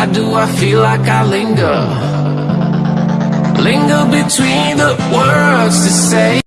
Why do I feel like I linger? Linger between the words to say